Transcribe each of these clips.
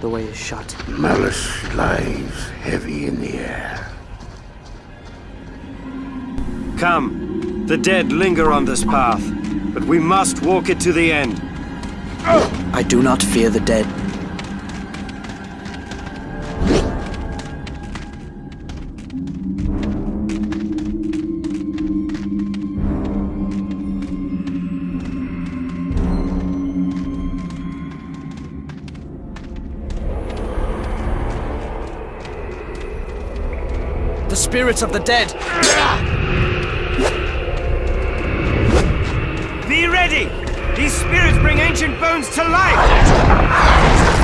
The way is shut. Malice lies heavy in the air. Come. The dead linger on this path, but we must walk it to the end. I do not fear the dead. Spirits of the dead! Be ready! These spirits bring ancient bones to life!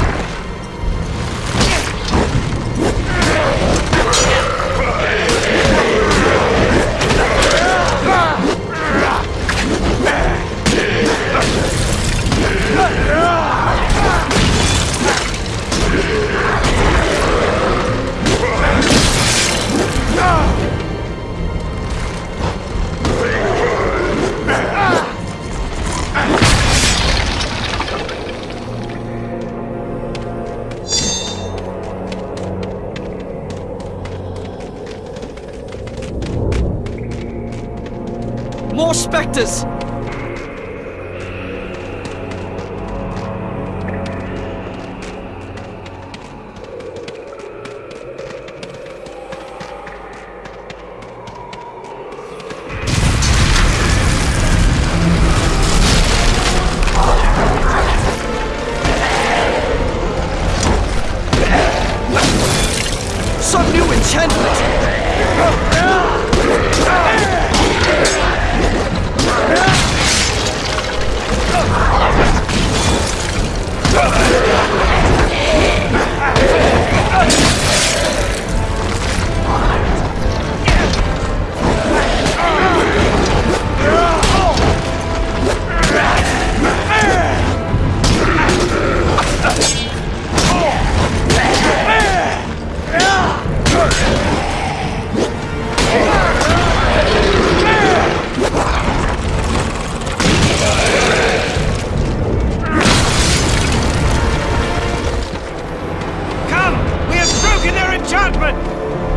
More specters! judgment!